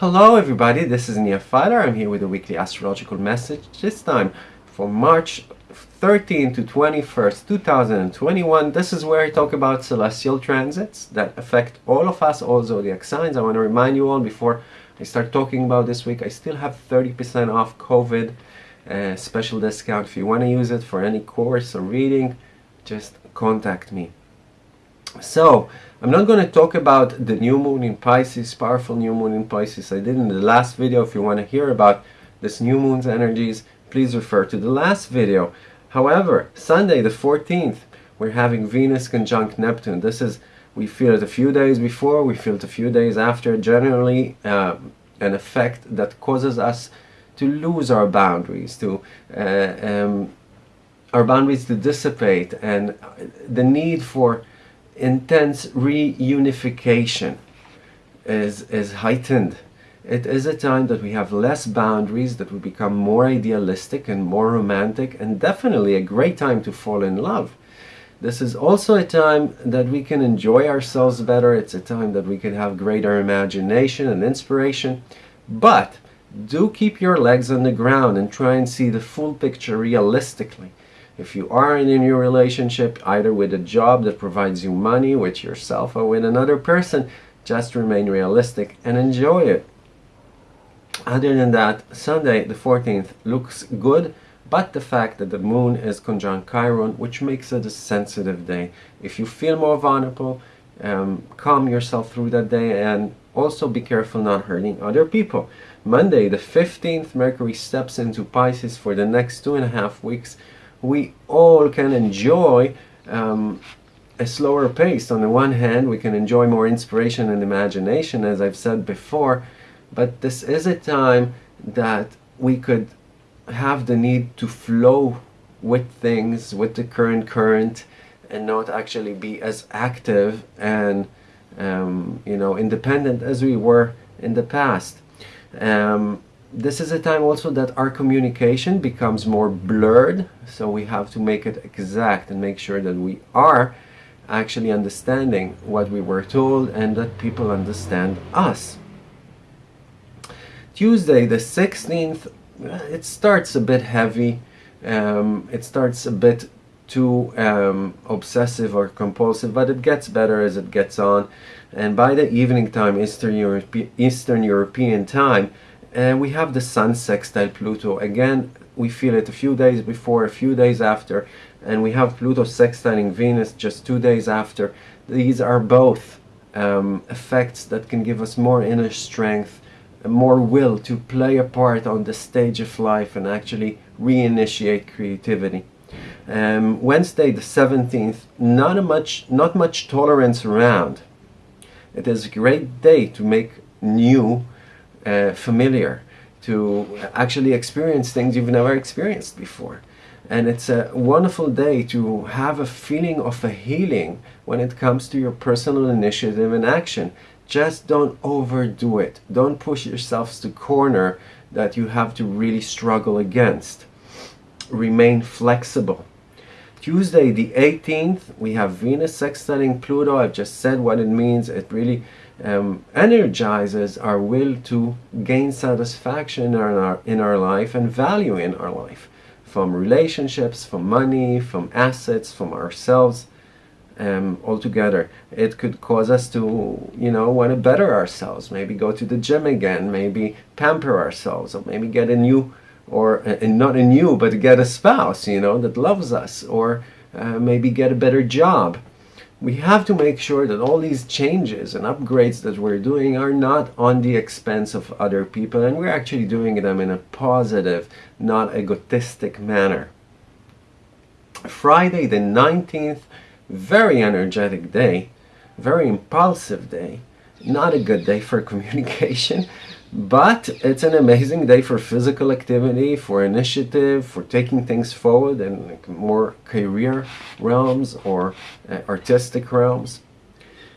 Hello everybody, this is Nia Filer. I'm here with a weekly astrological message, this time for March 13 to 21st, 2021. This is where I talk about celestial transits that affect all of us, all zodiac signs. I want to remind you all before I start talking about this week, I still have 30% off COVID uh, special discount. If you want to use it for any course or reading, just contact me. So, I'm not going to talk about the new moon in Pisces, powerful new moon in Pisces. I did in the last video. If you want to hear about this new moon's energies, please refer to the last video. However, Sunday the 14th, we're having Venus conjunct Neptune. This is, we feel it a few days before, we feel it a few days after. Generally, uh, an effect that causes us to lose our boundaries, to uh, um, our boundaries to dissipate, and the need for intense reunification is, is heightened. It is a time that we have less boundaries, that we become more idealistic and more romantic, and definitely a great time to fall in love. This is also a time that we can enjoy ourselves better. It's a time that we can have greater imagination and inspiration. But do keep your legs on the ground and try and see the full picture realistically. If you are in a new relationship, either with a job that provides you money, with yourself or with another person, just remain realistic and enjoy it. Other than that, Sunday the 14th looks good, but the fact that the moon is conjunct Chiron, which makes it a sensitive day. If you feel more vulnerable, um, calm yourself through that day and also be careful not hurting other people. Monday the 15th, Mercury steps into Pisces for the next two and a half weeks, we all can enjoy um, a slower pace. On the one hand, we can enjoy more inspiration and imagination, as I've said before, but this is a time that we could have the need to flow with things, with the current current, and not actually be as active and um, you know independent as we were in the past. Um, this is a time also that our communication becomes more blurred so we have to make it exact and make sure that we are actually understanding what we were told and that people understand us. Tuesday the 16th it starts a bit heavy um, it starts a bit too um, obsessive or compulsive but it gets better as it gets on. And by the evening time Eastern, Eastern European time and we have the Sun sextile Pluto. Again, we feel it a few days before, a few days after, and we have Pluto sextiling Venus just two days after. These are both um, effects that can give us more inner strength, more will to play a part on the stage of life and actually reinitiate creativity. Um, Wednesday the 17th, not a much, not much tolerance around. It is a great day to make new uh, familiar, to actually experience things you've never experienced before. And it's a wonderful day to have a feeling of a healing when it comes to your personal initiative and action. Just don't overdo it. Don't push yourselves to corner that you have to really struggle against. Remain flexible. Tuesday the 18th, we have Venus sextiling Pluto. I've just said what it means. It really um, energizes our will to gain satisfaction in our, in our life and value in our life from relationships, from money, from assets, from ourselves um, altogether. It could cause us to, you know, want to better ourselves, maybe go to the gym again, maybe pamper ourselves, or maybe get a new, or uh, not a new, but get a spouse, you know, that loves us, or uh, maybe get a better job we have to make sure that all these changes and upgrades that we're doing are not on the expense of other people and we're actually doing them in a positive, not egotistic manner. Friday the 19th, very energetic day, very impulsive day, not a good day for communication. But it's an amazing day for physical activity, for initiative, for taking things forward in like more career realms or uh, artistic realms.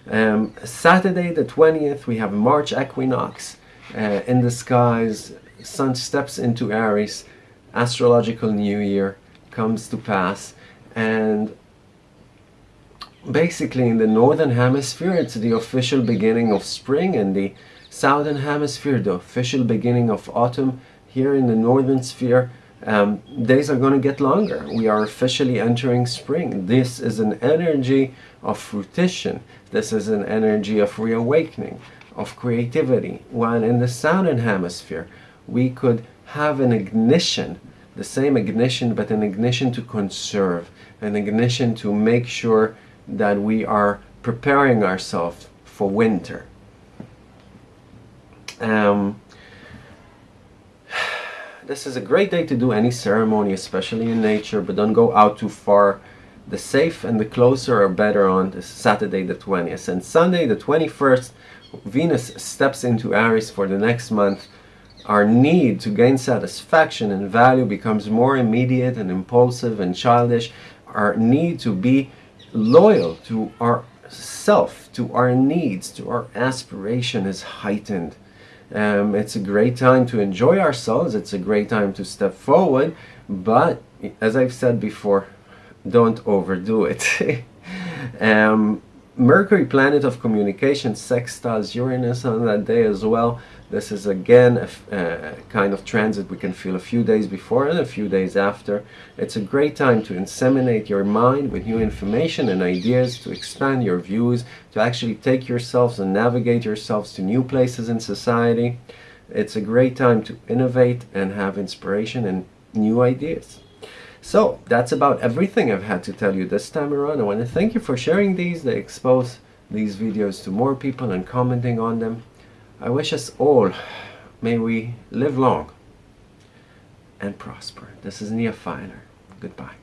Um, Saturday the 20th we have March equinox uh, in the skies. Sun steps into Aries. Astrological New Year comes to pass and basically in the northern hemisphere it's the official beginning of spring and the Southern Hemisphere, the official beginning of autumn. Here in the Northern Sphere, um, days are going to get longer. We are officially entering spring. This is an energy of fruition. This is an energy of reawakening, of creativity. While in the Southern Hemisphere, we could have an ignition, the same ignition, but an ignition to conserve, an ignition to make sure that we are preparing ourselves for winter. Um, this is a great day to do any ceremony, especially in nature, but don't go out too far. The safe and the closer are better on this Saturday the 20th. And Sunday the 21st, Venus steps into Aries for the next month. Our need to gain satisfaction and value becomes more immediate and impulsive and childish. Our need to be loyal to our self, to our needs, to our aspiration is heightened. Um, it's a great time to enjoy ourselves. It's a great time to step forward. But as I've said before, don't overdo it. um, Mercury, planet of communication, sextiles Uranus on that day as well. This is again a, a, uh, kind of transit we can feel a few days before and a few days after. It's a great time to inseminate your mind with new information and ideas, to expand your views, to actually take yourselves and navigate yourselves to new places in society. It's a great time to innovate and have inspiration and new ideas. So that's about everything I've had to tell you this time around. I want to thank you for sharing these. They expose these videos to more people and commenting on them. I wish us all, may we live long and prosper. This is Nia Finer. Goodbye.